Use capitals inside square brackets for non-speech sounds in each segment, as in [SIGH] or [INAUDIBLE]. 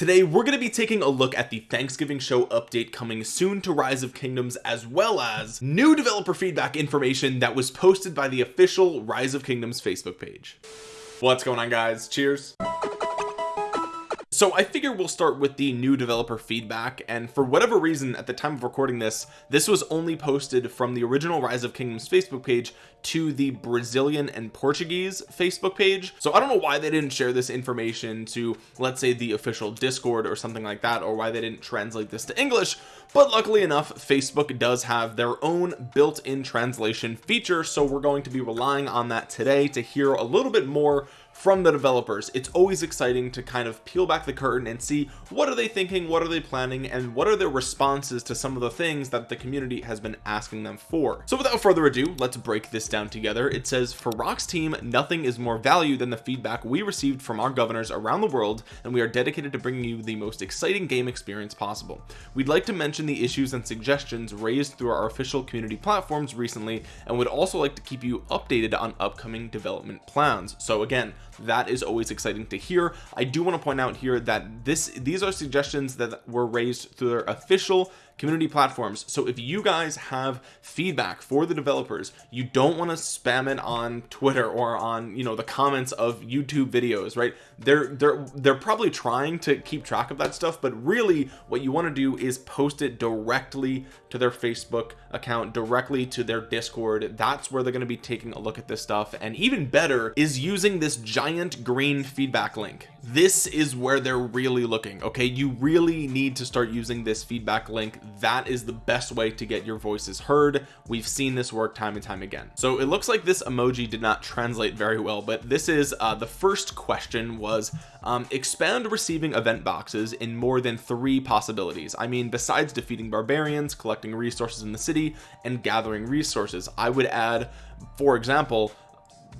today we're going to be taking a look at the Thanksgiving show update coming soon to rise of kingdoms as well as new developer feedback information that was posted by the official rise of kingdoms Facebook page. What's going on guys? Cheers so I figure we'll start with the new developer feedback and for whatever reason at the time of recording this this was only posted from the original rise of kingdoms Facebook page to the Brazilian and Portuguese Facebook page. So I don't know why they didn't share this information to let's say the official discord or something like that or why they didn't translate this to English but luckily enough Facebook does have their own built-in translation feature so we're going to be relying on that today to hear a little bit more from the developers. It's always exciting to kind of peel back the curtain and see what are they thinking what are they planning and what are their responses to some of the things that the community has been asking them for. So without further ado let's break this down together. It says for RoK's team nothing is more value than the feedback we received from our governors around the world and we are dedicated to bringing you the most exciting game experience possible. We'd like to mention the issues and suggestions raised through our official community platforms recently and would also like to keep you updated on upcoming development plans. So again that is always exciting to hear. I do want to point out here that this these are suggestions that were raised through their official community platforms. So if you guys have feedback for the developers you don't want to spam it on Twitter or on you know the comments of YouTube videos right? They're they're they're probably trying to keep track of that stuff but really what you want to do is post it directly to their Facebook account directly to their discord. That's where they're going to be taking a look at this stuff. And even better is using this giant green feedback link. This is where they're really looking okay? You really need to start using this feedback link that is the best way to get your voices heard. We've seen this work time and time again. So it looks like this emoji did not translate very well but this is uh, the first question was um, expand receiving event boxes in more than three possibilities. I mean besides defeating barbarians collecting resources in the city and gathering resources I would add for example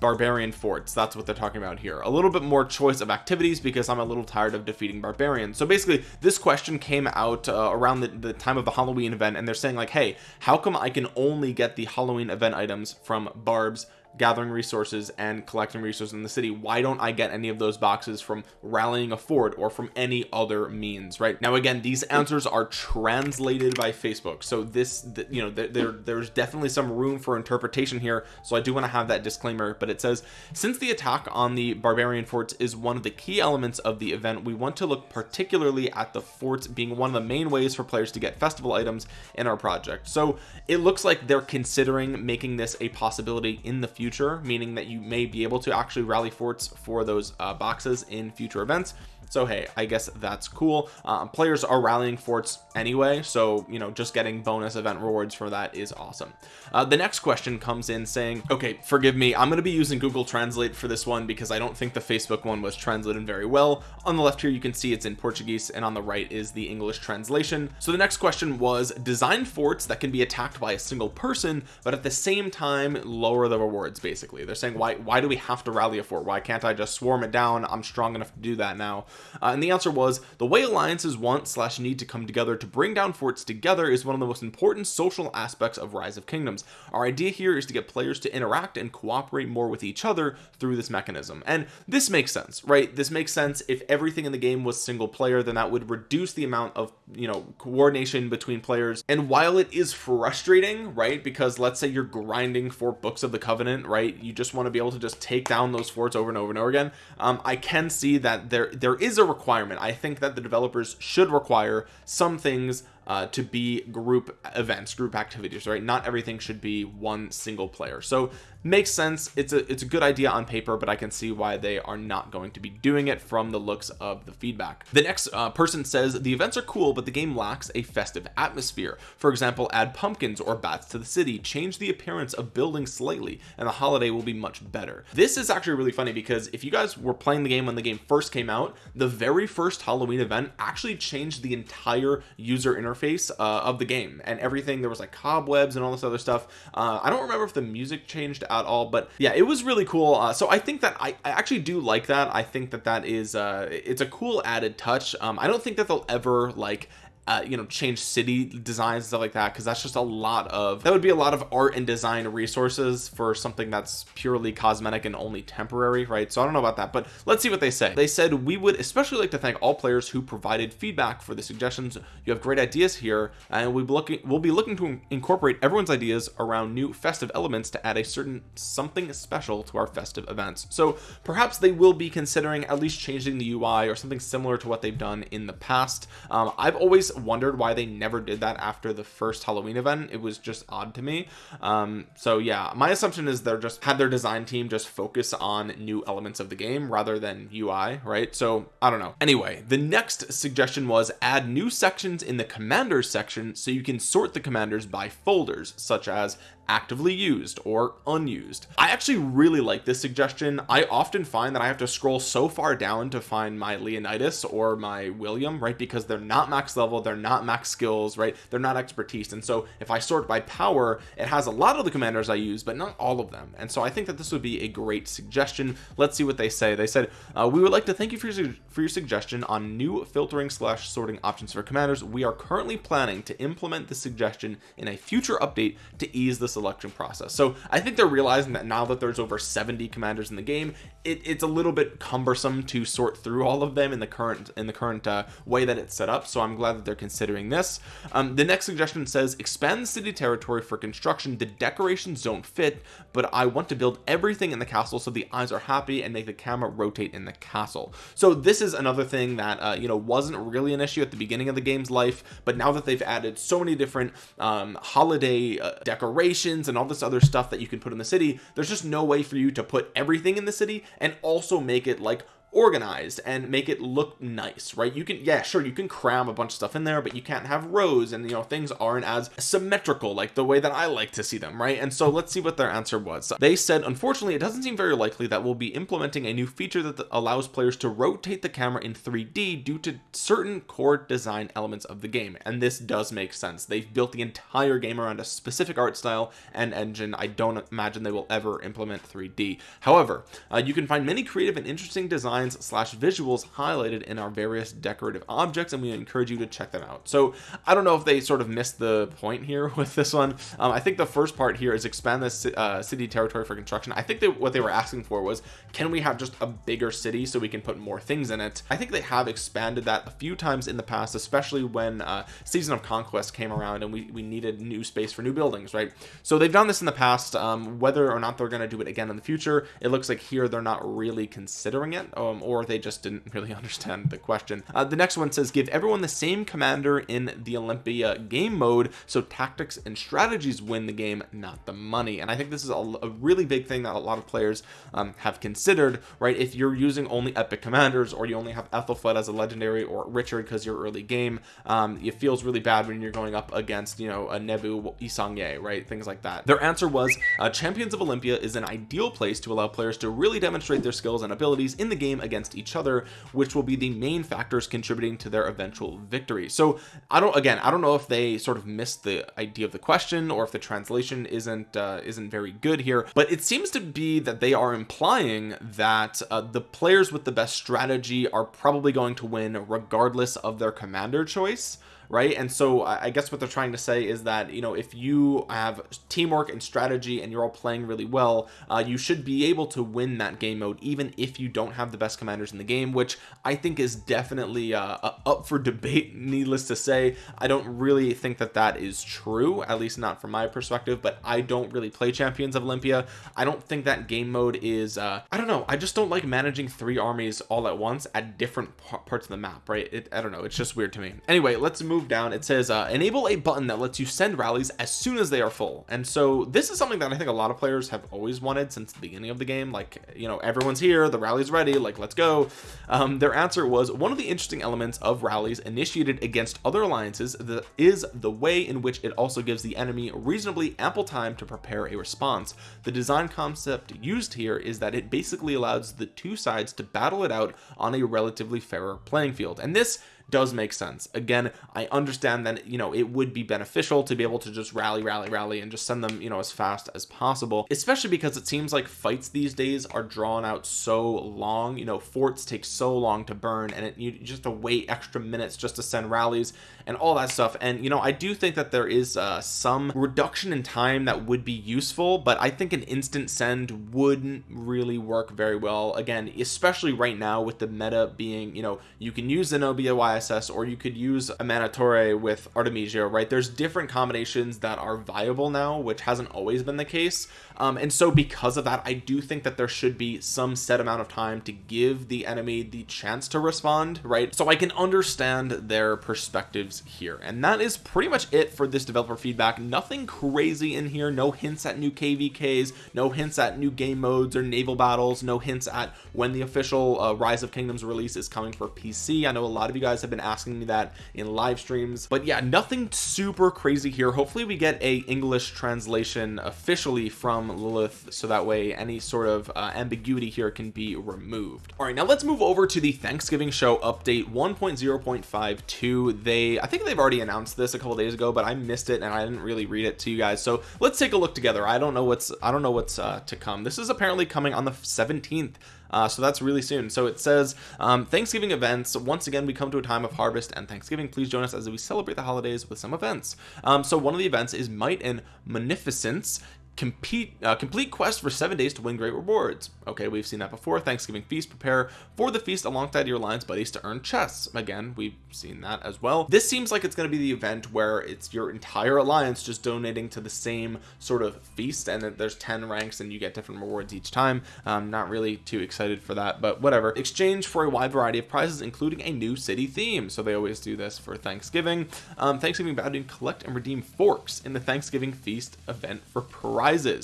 barbarian forts. That's what they're talking about here. A little bit more choice of activities because I'm a little tired of defeating barbarians. So basically this question came out uh, around the, the time of the Halloween event and they're saying like hey how come I can only get the Halloween event items from barbs gathering resources and collecting resources in the city why don't I get any of those boxes from rallying a fort or from any other means right? Now again these answers are translated by Facebook. So this you know there there's definitely some room for interpretation here. So I do want to have that disclaimer but it says since the attack on the barbarian forts is one of the key elements of the event we want to look particularly at the forts being one of the main ways for players to get festival items in our project. So it looks like they're considering making this a possibility in the future future meaning that you may be able to actually rally forts for those uh, boxes in future events so hey I guess that's cool. Uh, players are rallying forts anyway so you know just getting bonus event rewards for that is awesome. Uh, the next question comes in saying okay forgive me I'm going to be using Google Translate for this one because I don't think the Facebook one was translated very well. On the left here you can see it's in Portuguese and on the right is the English translation. So the next question was design forts that can be attacked by a single person but at the same time lower the rewards basically. They're saying why why do we have to rally a fort? Why can't I just swarm it down? I'm strong enough to do that now uh, and the answer was the way alliances want slash need to come together to bring down forts together is one of the most important social aspects of rise of kingdoms. Our idea here is to get players to interact and cooperate more with each other through this mechanism. And this makes sense right? This makes sense. If everything in the game was single player then that would reduce the amount of you know coordination between players. And while it is frustrating right because let's say you're grinding for books of the covenant right you just want to be able to just take down those forts over and over and over again um, I can see that there there is a requirement. I think that the developers should require some things uh, to be group events group activities right? Not everything should be one single player. So makes sense. It's a it's a good idea on paper but I can see why they are not going to be doing it from the looks of the feedback. The next uh, person says the events are cool but the game lacks a festive atmosphere. For example add pumpkins or bats to the city. Change the appearance of buildings slightly and the holiday will be much better. This is actually really funny because if you guys were playing the game when the game first came out the very first Halloween event actually changed the entire user interface uh, of the game. And everything there was like cobwebs and all this other stuff. Uh, I don't remember if the music changed at all but yeah it was really cool. Uh, so I think that I, I, actually do like that. I think that that is uh it's a cool added touch. Um I don't think that they'll ever like uh, you know change city designs stuff like that because that's just a lot of that would be a lot of art and design resources for something that's purely cosmetic and only temporary right? So I don't know about that but let's see what they say. They said we would especially like to thank all players who provided feedback for the suggestions. You have great ideas here and we'll be looking we'll be looking to incorporate everyone's ideas around new festive elements to add a certain something special to our festive events. So perhaps they will be considering at least changing the UI or something similar to what they've done in the past. Um, I've always wondered why they never did that after the first Halloween event. It was just odd to me. Um, so yeah my assumption is they're just had their design team just focus on new elements of the game rather than UI right? So I don't know. Anyway the next suggestion was add new sections in the commanders section so you can sort the commanders by folders such as actively used or unused. I actually really like this suggestion. I often find that I have to scroll so far down to find my Leonidas or my William right? Because they're not max level they're not max skills right? They're not expertise. And so if I sort by power it has a lot of the commanders I use but not all of them. And so I think that this would be a great suggestion. Let's see what they say. They said uh, we would like to thank you for your, for your suggestion on new filtering slash sorting options for commanders. We are currently planning to implement the suggestion in a future update to ease the selection process. So I think they're realizing that now that there's over 70 commanders in the game it, it's a little bit cumbersome to sort through all of them in the current in the current uh, way that it's set up. So I'm glad that they're considering this. Um, the next suggestion says expand the city territory for construction. The decorations don't fit but I want to build everything in the castle so the eyes are happy and make the camera rotate in the castle. So this is another thing that uh, you know wasn't really an issue at the beginning of the game's life but now that they've added so many different um, holiday uh, decorations and all this other stuff that you can put in the city there's just no way for you to put everything in the city and also make it like organized and make it look nice right? You can yeah sure you can cram a bunch of stuff in there but you can't have rows and you know things aren't as symmetrical like the way that I like to see them right? And so let's see what their answer was. They said unfortunately it doesn't seem very likely that we'll be implementing a new feature that allows players to rotate the camera in 3d due to certain core design elements of the game. And this does make sense. They've built the entire game around a specific art style and engine. I don't imagine they will ever implement 3d however uh, you can find many creative and interesting designs designs slash visuals highlighted in our various decorative objects and we encourage you to check them out. So I don't know if they sort of missed the point here [LAUGHS] with this one. Um, I think the first part here is expand this uh, city territory for construction. I think that what they were asking for was can we have just a bigger city so we can put more things in it? I think they have expanded that a few times in the past especially when uh, season of conquest came around and we, we needed new space for new buildings right? So they've done this in the past. Um, whether or not they're going to do it again in the future it looks like here they're not really considering it oh, um, or they just didn't [LAUGHS] really understand the question. Uh, the next one says give everyone the same commander in the Olympia game mode so tactics and strategies win the game not the money. And I think this is a, a really big thing that a lot of players um, have considered right? If you're using only epic commanders or you only have Aethelflaed as a legendary or Richard because you're early game um, it feels really bad when you're going up against you know a Nebu Yi Seong-gye right? Things like that. Their answer was uh, champions of Olympia is an ideal place to allow players to really demonstrate their skills and abilities in the game against each other which will be the main factors contributing to their eventual victory. So I don't again I don't know if they sort of missed the idea of the question or if the translation isn't uh, isn't very good here but it seems to be that they are implying that uh, the players with the best strategy are probably going to win regardless of their commander choice right? And so I guess what they're trying to say is that you know if you have teamwork and strategy and you're all playing really well uh, you should be able to win that game mode even if you don't have the best commanders in the game which I think is definitely uh, up for debate [LAUGHS] needless to say. I don't really think that that is true at least not from my perspective but I don't really play champions of Olympia. I don't think that game mode is uh, I don't know. I just don't like managing three armies all at once at different parts of the map right? It, I don't know. It's just weird to me. Anyway let's move move down it says uh, enable a button that lets you send rallies as soon as they are full. And so this is something that I think a lot of players have always wanted since the beginning of the game like you know everyone's here the rally's ready like let's go. Um, their answer was one of the interesting elements of rallies initiated against other alliances that is the way in which it also gives the enemy reasonably ample time to prepare a response. The design concept used here is that it basically allows the two sides to battle it out on a relatively fairer playing field. And this does make sense. Again I understand that you know it would be beneficial to be able to just rally rally rally and just send them you know as fast as possible especially because it seems like fights these days are drawn out so long. You know forts take so long to burn and it, you just to wait extra minutes just to send rallies and all that stuff. And you know I do think that there is uh, some reduction in time that would be useful but I think an instant send wouldn't really work very well. Again especially right now with the meta being you know you can use Zenobia YSS or you could use Amanitore with Artemisia right? There's different combinations that are viable now which hasn't always been the case um, and so because of that I do think that there should be some set amount of time to give the enemy the chance to respond right? So I can understand their perspectives here. And that is pretty much it for this developer feedback. Nothing crazy in here. No hints at new kvks no hints at new game modes or naval battles. No hints at when the official uh, rise of kingdoms release is coming for pc i know a lot of you guys have been asking me that in live streams. But yeah nothing super crazy here. Hopefully we get a english translation officially from lilith so that way any sort of uh, ambiguity here can be removed. All right now let's move over to the thanksgiving show update 1.0.52 they i think they've already announced this a couple days ago but i missed it and i didn't really read it to you guys. So let's take a look together. I don't know what's I don't know what's uh, to come. This is apparently coming on the 17th uh, so that's really soon. So it says um, Thanksgiving events once again we come to a time of harvest and Thanksgiving. Please join us as we celebrate the holidays with some events. Um, so one of the events is might and munificence compete uh, complete quest for seven days to win great rewards. Okay we've seen that before. Thanksgiving feast prepare for the feast alongside your alliance buddies to earn chests. Again we've seen that as well. This seems like it's going to be the event where it's your entire alliance just donating to the same sort of feast and there's 10 ranks and you get different rewards each time. I'm not really too excited for that but whatever. Exchange for a wide variety of prizes including a new city theme. So they always do this for Thanksgiving. Um, Thanksgiving bounty collect and redeem forks in the Thanksgiving feast event for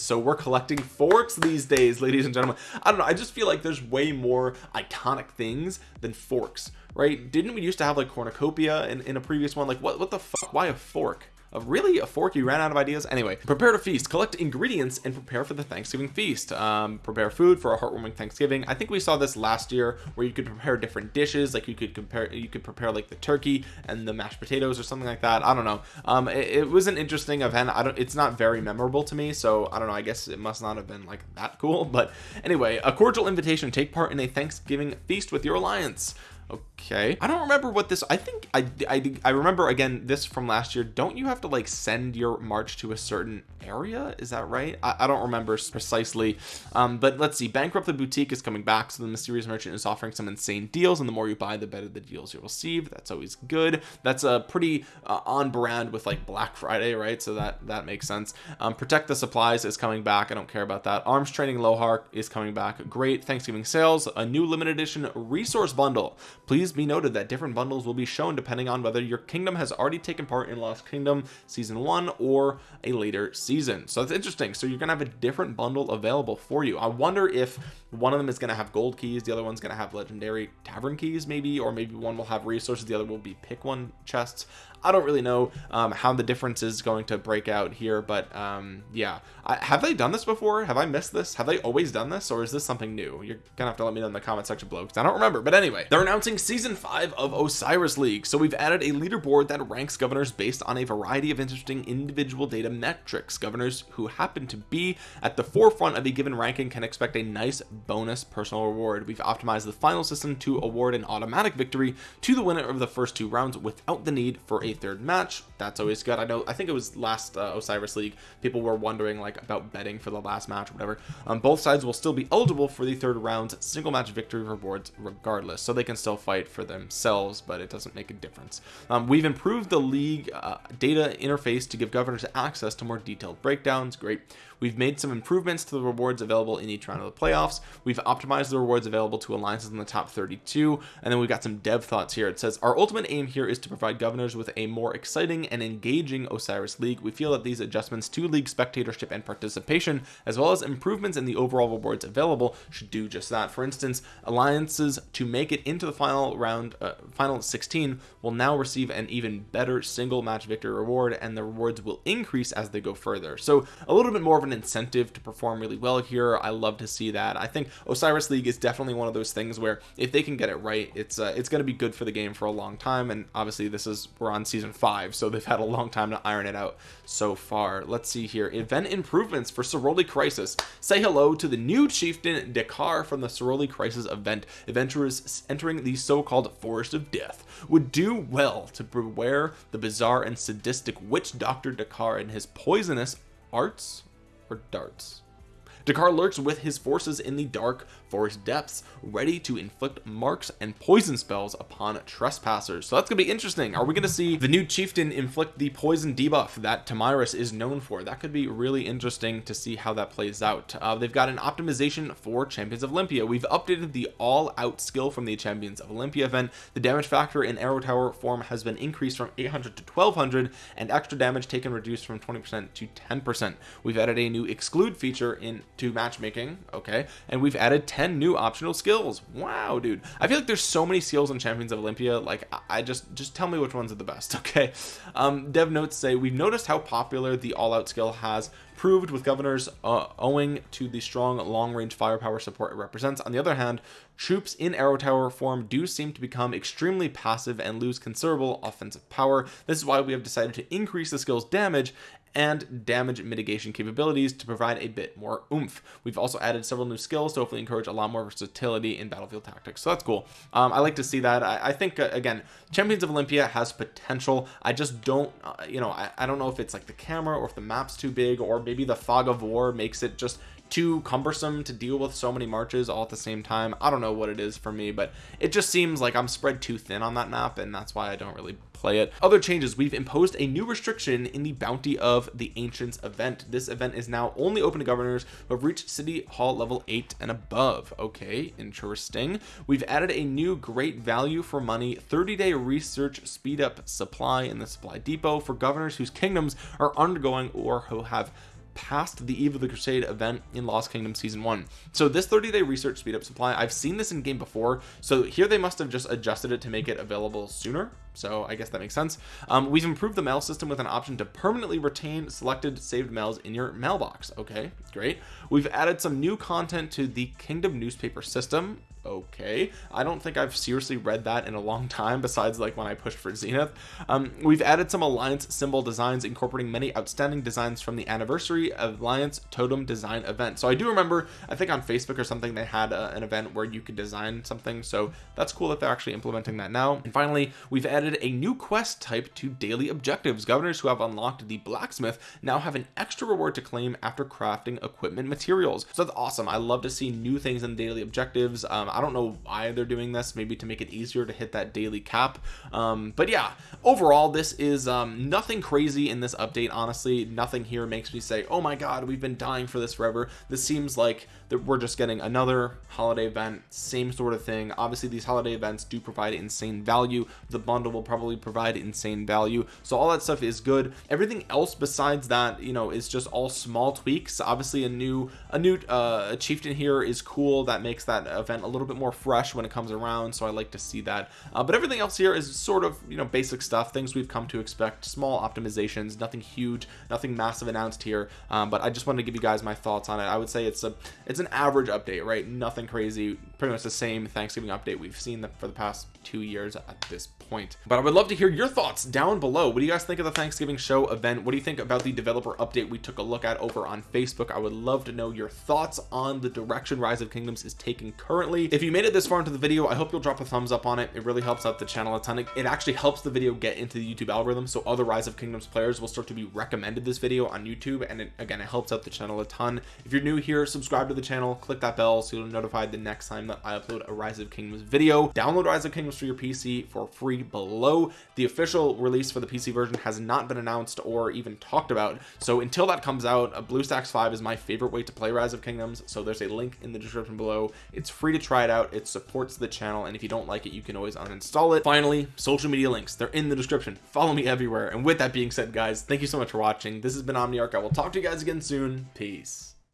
so we're collecting forks these days ladies and gentlemen. I don't know I just feel like there's way more iconic things than forks right? Didn't we used to have like cornucopia in, in a previous one? Like what what the fuck? Why a fork really a fork you ran out of ideas. Anyway prepare to feast collect ingredients and prepare for the Thanksgiving feast. Um, prepare food for a heartwarming Thanksgiving. I think we saw this last year where you could prepare different dishes like you could compare you could prepare like the turkey and the mashed potatoes or something like that. I don't know. Um, it, it was an interesting event. I don't it's not very memorable to me so I don't know. I guess it must not have been like that cool. [LAUGHS] But anyway a cordial invitation take part in a Thanksgiving feast with your alliance okay. I don't remember what this I think I, I I remember again this from last year. Don't you have to like send your march to a certain area? Is that right? I, I don't remember precisely. Um but let's see. Bankrupt the boutique is coming back so the mysterious merchant is offering some insane deals and the more you buy the better the deals you'll receive. That's always good. That's a pretty uh, on brand with like Black Friday right? So that that makes sense. Um protect the supplies is coming back. I don't care about that. Arms training Lohar is coming back. Great Thanksgiving sales. A new limited edition resource bundle please be noted that different bundles will be shown depending on whether your kingdom has already taken part in Lost Kingdom season one or a later season. So that's interesting. So you're gonna have a different bundle available for you. I wonder if one of them is going to have gold keys the other one's going to have legendary tavern keys maybe or maybe one will have resources the other will be pick one chests I don't really know um, how the difference is going to break out here but um, yeah. I, have they done this before? Have I missed this? Have they always done this or is this something new? You're gonna have to let me know in the comment section below because I don't remember. But anyway they're announcing season 5 of Osiris League. So we've added a leaderboard that ranks governors based on a variety of interesting individual data metrics. Governors who happen to be at the forefront of a given ranking can expect a nice bonus personal reward. We've optimized the final system to award an automatic victory to the winner of the first two rounds without the need for a third match. That's always good. I know I think it was last uh, Osiris League people were wondering like about betting for the last match or whatever. Um, both sides will still be eligible for the third round's single match victory rewards regardless so they can still fight for themselves but it doesn't make a difference. Um, we've improved the league uh, data interface to give governors access to more detailed breakdowns. Great we've made some improvements to the rewards available in each round of the playoffs. We've optimized the rewards available to alliances in the top 32 and then we've got some dev thoughts here. It says our ultimate aim here is to provide governors with a more exciting and engaging Osiris League. We feel that these adjustments to league spectatorship and participation as well as improvements in the overall rewards available should do just that. For instance alliances to make it into the final round uh, final 16 will now receive an even better single match victory reward and the rewards will increase as they go further. So a little bit more of an incentive to perform really well here. I love to see that. I think Osiris League is definitely one of those things where if they can get it right it's uh, it's going to be good for the game for a long time. And obviously this is we're on season five so they've had a long time to iron it out so far. Let's see here. Event improvements for Ceroli Crisis. Say hello to the new chieftain Dakar from the Ceroli Crisis event. Adventurers entering the so-called forest of death would do well to beware the bizarre and sadistic witch doctor Dakar and his poisonous arts or darts. Dakar lurks with his forces in the dark forest depths ready to inflict marks and poison spells upon trespassers. So that's gonna be interesting. Are we gonna see the new chieftain inflict the poison debuff that Tomyris is known for? That could be really interesting to see how that plays out. Uh, they've got an optimization for champions of Olympia. We've updated the all out skill from the champions of Olympia event. The damage factor in arrow tower form has been increased from 800 to 1200 and extra damage taken reduced from 20% to 10% we've added a new exclude feature into matchmaking okay? And we've added 10 new optional skills. Wow dude. I feel like there's so many skills in champions of Olympia like I just just tell me which ones are the best [LAUGHS] okay? Um dev notes say we've noticed how popular the all-out skill has proved with governors uh, owing to the strong long-range firepower support it represents. On the other hand troops in arrow tower form do seem to become extremely passive and lose considerable offensive power. This is why we have decided to increase the skill's damage and damage mitigation capabilities to provide a bit more oomph. We've also added several new skills to hopefully encourage a lot more versatility in battlefield tactics. So that's cool. Um, I like to see that. I, I think uh, again champions of Olympia has potential. I just don't uh, you know I, I don't know if it's like the camera or if the map's too big or maybe the fog of war makes it just too cumbersome to deal with so many marches all at the same time. I don't know what it is for me but it just seems like I'm spread too thin on that map and that's why I don't really play it. Other changes we've imposed a new restriction in the bounty of the ancients event. This event is now only open to governors who have reached city hall level 8 and above. Okay interesting. We've added a new great value for money 30 day research speed up supply in the supply depot for governors whose kingdoms are undergoing or who have past the eve of the crusade event in lost kingdom season one. So this 30 day research speed up supply i've seen this in game before. So here they must have just adjusted it to make it available sooner. So I guess that makes sense. Um, we've improved the mail system with an option to permanently retain selected saved mails in your mailbox. Okay great. We've added some new content to the kingdom newspaper system okay. I don't think I've seriously read that in a long [LAUGHS] time besides like when I pushed for Zenith. Um, we've added some alliance symbol designs incorporating many outstanding designs from the anniversary alliance totem design event. So I do remember I think on Facebook or something they had uh, an event where you could design something. So that's cool that they're actually implementing that now. And finally we've added a new quest type to daily objectives. Governors who have unlocked the blacksmith now have an extra reward to claim after crafting equipment materials. So that's awesome. I love to see new things in daily objectives. Um, I don't know why they're doing this maybe to make it easier to hit that daily cap. Um, but yeah overall this is um, nothing crazy in this update honestly. Nothing here makes me say oh my god we've been dying for this forever. This seems like that we're just getting another holiday event same sort of thing. Obviously these holiday events do provide insane value. The bundle will probably provide insane value. So all that stuff is good. Everything else besides that you know is just all small tweaks. Obviously a new a new uh chieftain here is cool. That makes that event a little bit more fresh when it comes around so I like to see that. Uh, but everything else here is sort of you know basic stuff things we've come to expect small optimizations nothing huge nothing massive announced here. Um, but I just wanted to give you guys my thoughts on it. I would say it's a it's an average update right? Nothing crazy pretty much the same Thanksgiving update we've seen for the past two years at this point. But I would love to hear your thoughts down below. What do you guys think of the Thanksgiving show event? What do you think about the developer update we took a look at over on Facebook? I would love to know your thoughts on the direction rise of kingdoms is taking currently. If you made it this far into the video I hope you'll drop a thumbs up on it. It really helps out the channel a ton. It actually helps the video get into the YouTube algorithm so other rise of kingdoms players will start to be recommended this video on YouTube and it, again it helps out the channel a ton. If you're new here subscribe to the channel click that bell so you'll be notified the next time that I upload a rise of kingdoms video. Download rise of kingdoms for your PC for free below. The official release for the PC version has not been announced or even talked about. So until that comes out BlueStacks 5 is my favorite way to play rise of kingdoms. So there's a link in the description below. It's free to try it out. It supports the channel. And if you don't like it you can always uninstall it. Finally social media links. They're in the description. Follow me everywhere. And with that being said guys thank you so much for watching. This has been Omniarch. I will talk to you guys again soon. Peace